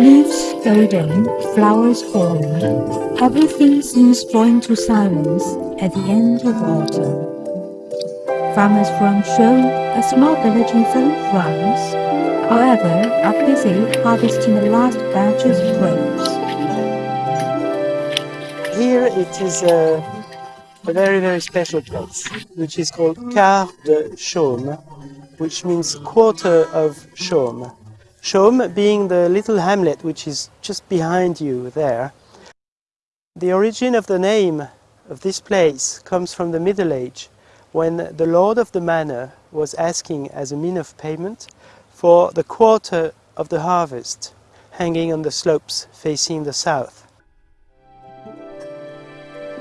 Leaves golden, flowers falling, everything seems falling to silence at the end of autumn. Farmers from Chaume, a small village in southern France, however, are busy harvesting the last batches of grapes. Here it is a, a very, very special place, which is called Quart de Chaume, which means quarter of Chaume. Chaume being the little hamlet which is just behind you there. The origin of the name of this place comes from the Middle Age, when the lord of the manor was asking as a mean of payment for the quarter of the harvest hanging on the slopes facing the south.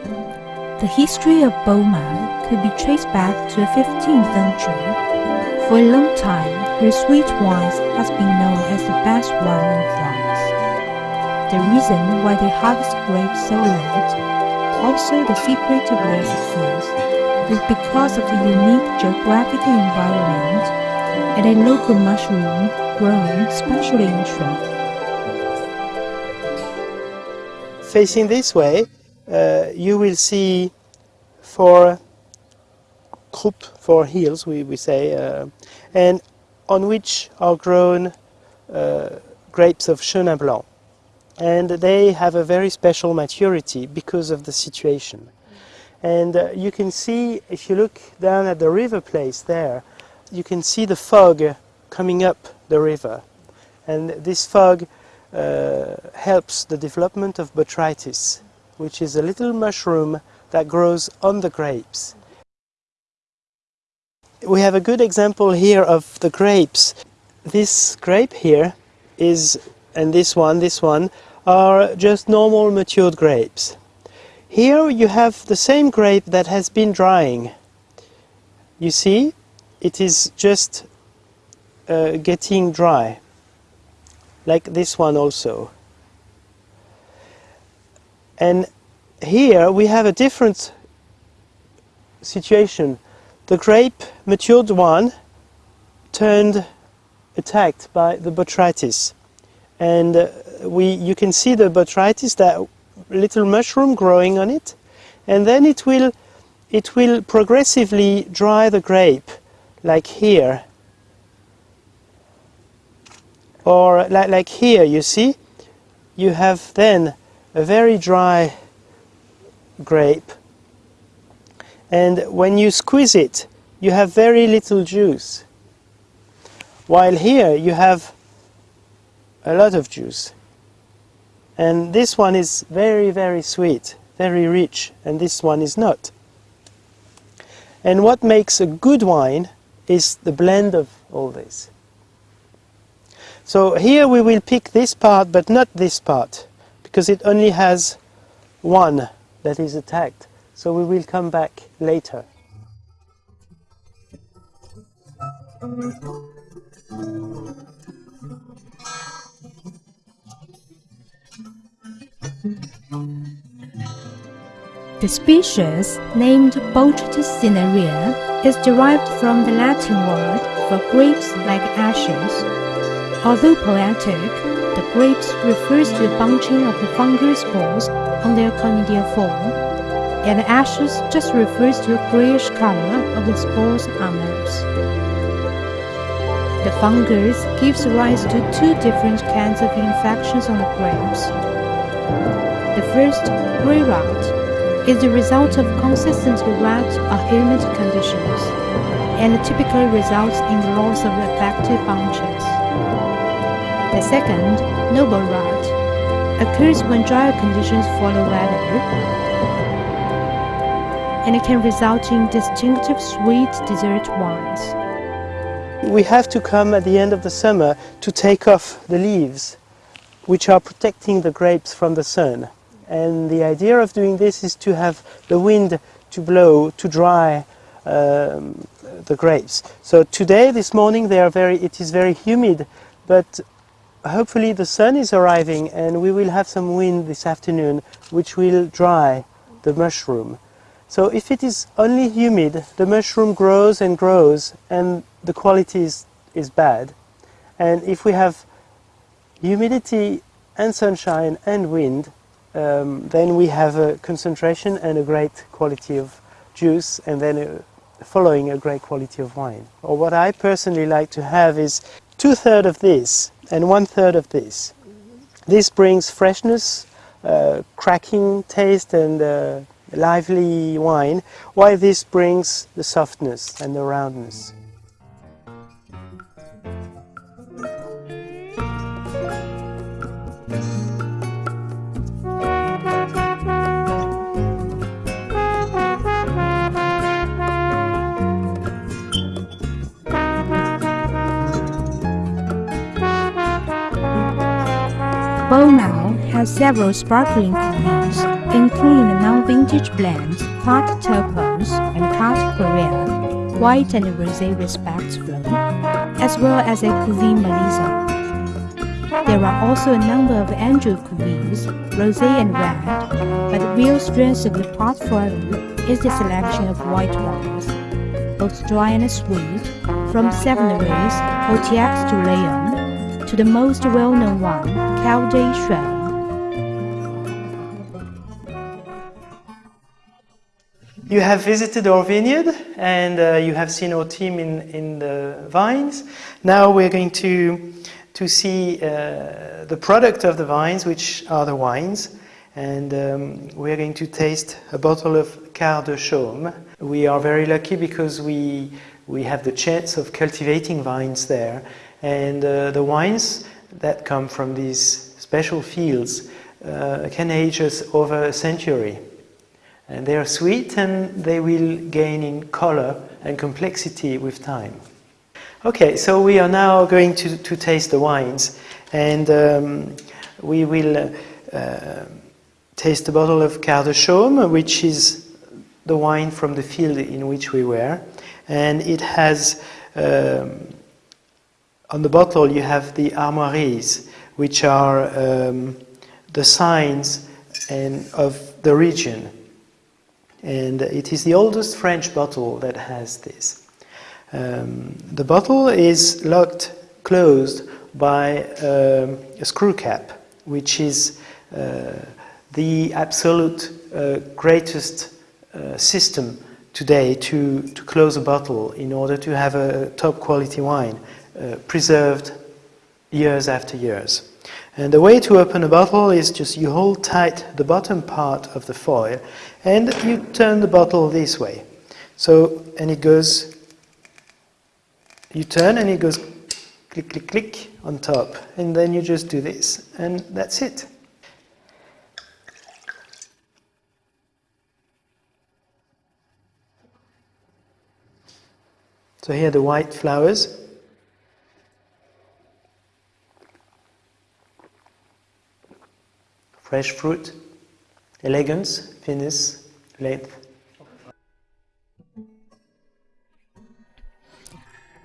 The history of Beaumont could be traced back to the 15th century. For a long time, her sweet wines has been known as the best wine in France. The reason why they harvest grapes so late, also the secret of their success, is because of the unique geographical environment and a local mushroom grown especially in Chaume. Facing this way, uh, you will see four croup, for hills, we, we say, uh, and on which are grown uh, grapes of Chenin Blanc. And they have a very special maturity because of the situation. And uh, you can see, if you look down at the river place there, you can see the fog coming up the river. And this fog uh, helps the development of botrytis, which is a little mushroom that grows on the grapes. We have a good example here of the grapes. This grape here is, and this one, this one, are just normal matured grapes. Here you have the same grape that has been drying. You see, it is just uh, getting dry, like this one also. And here we have a different situation. The grape, matured one, turned attacked by the botrytis. And uh, we, you can see the botrytis, that little mushroom growing on it. And then it will, it will progressively dry the grape, like here. Or like, like here, you see? You have then a very dry grape and when you squeeze it you have very little juice. While here you have a lot of juice. And this one is very very sweet very rich and this one is not. And what makes a good wine is the blend of all this. So here we will pick this part but not this part because it only has one that is attacked. So we will come back later. The species, named Botrytis cinerea, is derived from the Latin word for grapes like ashes. Although poetic, the grapes refers to the bunching of the fungal spores on their conidial form, and ashes just refers to the grayish color of the spores amers. The fungus gives rise to two different kinds of infections on the grapes. The first, gray rot, is the result of consistently wet or humid conditions, and typically results in the loss of affected bunches. The second, noble rot, occurs when drier conditions follow weather, and it can result in distinctive sweet dessert wines. We have to come at the end of the summer to take off the leaves, which are protecting the grapes from the sun. And the idea of doing this is to have the wind to blow, to dry um, the grapes. So today, this morning, they are very, it is very humid, but hopefully the sun is arriving and we will have some wind this afternoon which will dry the mushroom. So if it is only humid, the mushroom grows and grows and the quality is, is bad. And if we have humidity and sunshine and wind, um, then we have a concentration and a great quality of juice and then a, following a great quality of wine. Or what I personally like to have is two-thirds of this and one-third of this. This brings freshness, uh, cracking taste and uh, lively wine, while this brings the softness and the roundness. Beaumelle has several sparkling cuvées, including non-vintage blends, Carte Turquoise and Carte Corail, white and rosé respectively, as well as a Cuvée Melissa. There are also a number of Anjou cuvées, rosé and red, but the real strength of the portfolio is the selection of white wines, both dry and sweet, from Savennières, Coteaux du Layon, to the most well-known one, Cal de You have visited our vineyard and uh, you have seen our team in, in the vines. Now we're going to, to see uh, the product of the vines, which are the wines. And um, we're going to taste a bottle of Quart de Chaume. We are very lucky because we, we have the chance of cultivating vines there and uh, the wines that come from these special fields uh, can age us over a century. And they are sweet and they will gain in color and complexity with time. Okay, so we are now going to, to taste the wines and um, we will uh, taste a bottle of Quart de Chaume, which is the wine from the field in which we were. And it has um, on the bottle you have the armoiries, which are um, the signs and of the region. And it is the oldest French bottle that has this. Um, the bottle is locked closed by um, a screw cap, which is uh, the absolute uh, greatest uh, system today to, to close a bottle in order to have a top quality wine. Uh, preserved years after years. And the way to open a bottle is just you hold tight the bottom part of the foil and you turn the bottle this way. So, and it goes, you turn and it goes click, click, click on top. And then you just do this and that's it. So here are the white flowers. Fresh fruit, elegance, finesse, length.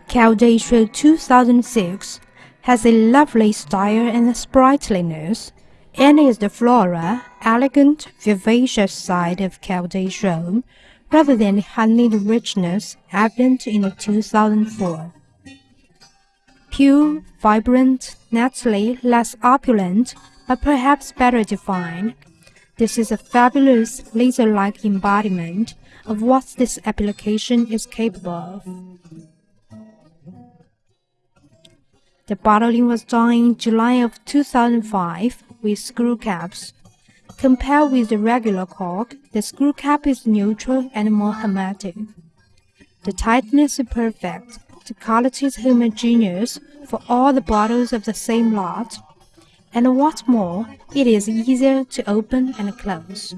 Caldacea 2006 has a lovely style and sprightliness, and is the flora, elegant, vivacious side of Caldacea, rather than honeyed richness evident in the 2004. Pure, vibrant, naturally less opulent, but perhaps better defined. This is a fabulous laser-like embodiment of what this appellation is capable of. The bottling was done in July of 2005 with screw caps. Compared with the regular cork, the screw cap is neutral and more hermetic. The tightness is perfect. The quality is homogeneous for all the bottles of the same lot and what's more, it is easier to open and close.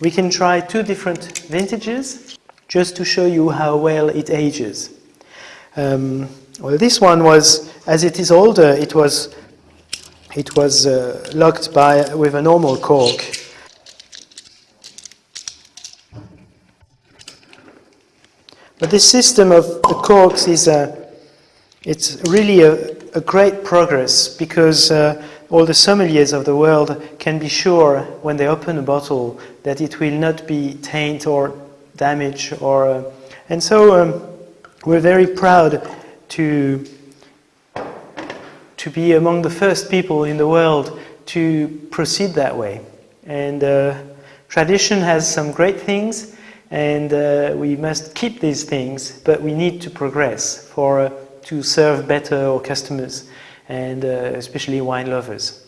We can try two different vintages just to show you how well it ages. Um, well, this one was, as it is older, it was, it was uh, locked by, with a normal cork. But this system of the corks is a, it's really a, a great progress because uh, all the sommeliers of the world can be sure when they open a bottle that it will not be taint or damage or uh, and so um, we're very proud to to be among the first people in the world to proceed that way. And uh, tradition has some great things, and uh, we must keep these things, but we need to progress for uh, to serve better our customers and uh, especially wine lovers.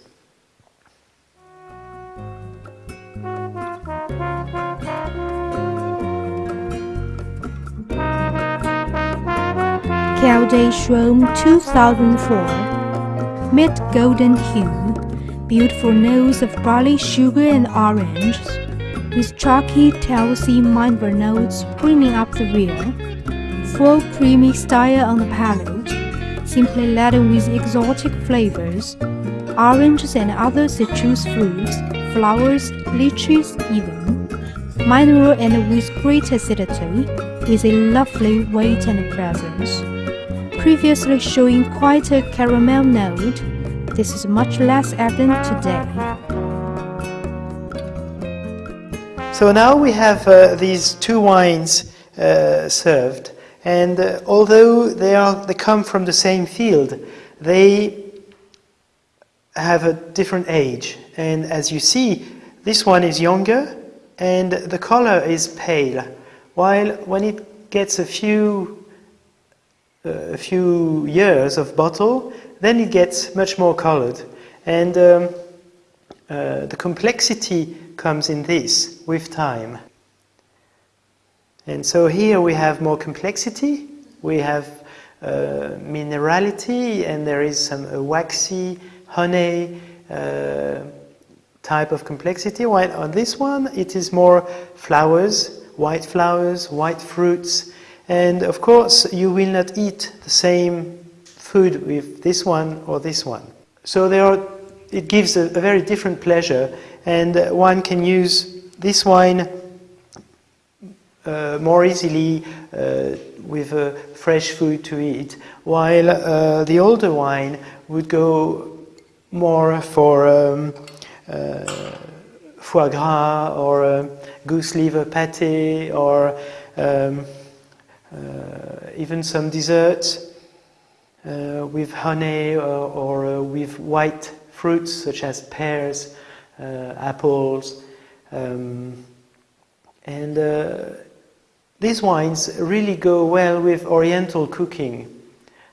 Quart de Chaume 2004 Mid golden hue, beautiful nose of barley sugar and oranges, with chalky Telsey Minver notes bringing up the rear, full creamy style on the palate, simply laden with exotic flavors, oranges and other citrus fruits, flowers, lychees even, mineral and with great acidity, with a lovely weight and presence. Previously showing quite a caramel note, this is much less evident today. So now we have uh, these two wines uh, served, and uh, although they are they come from the same field, they have a different age. And as you see, this one is younger, and the color is pale, while when it gets a few a few years of bottle, then it gets much more colored. And um, uh, the complexity comes in this with time. And so here we have more complexity, we have uh, minerality, and there is some waxy, honey uh, type of complexity. While on this one, it is more flowers, white flowers, white fruits, and of course, you will not eat the same food with this one or this one. So there are, it gives a, a very different pleasure, and one can use this wine uh, more easily uh, with uh, fresh food to eat, while uh, the older wine would go more for um, uh, foie gras or uh, goose liver pate or um, even some desserts with honey or, or with white fruits such as pears, apples, um, and these wines really go well with oriental cooking.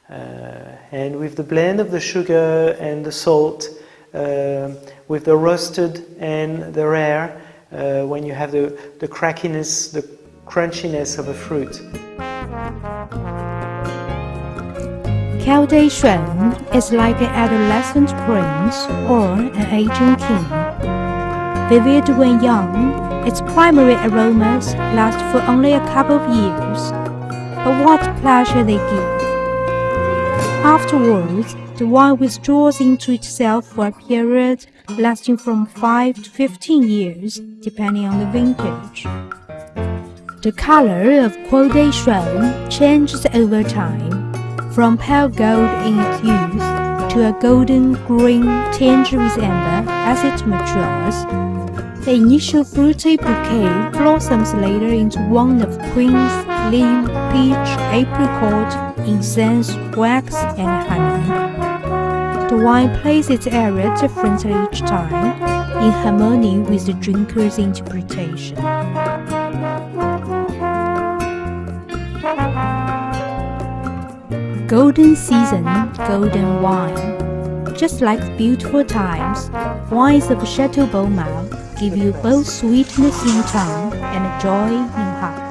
Uh, and with the blend of the sugar and the salt, uh, with the roasted and the rare, uh, when you have the, the crackiness, the crunchiness of a fruit. Quart de Chaume is like an adolescent prince or an aging king. Vivid when young, its primary aromas last for only a couple of years, but what pleasure they give! Afterwards, the wine withdraws into itself for a period lasting from 5 to 15 years, depending on the vintage. The color of Quart de Chaume changes over time, from pale gold in its youth to a golden green tinge with amber as it matures. The initial fruity bouquet blossoms later into one of quince, lime, peach, apricot, incense, wax, and honey. The wine plays its area differently each time, in harmony with the drinker's interpretation. Golden season, golden wine. Just like beautiful times, wines of Chateau Beaumont give you both sweetness in tongue and joy in heart.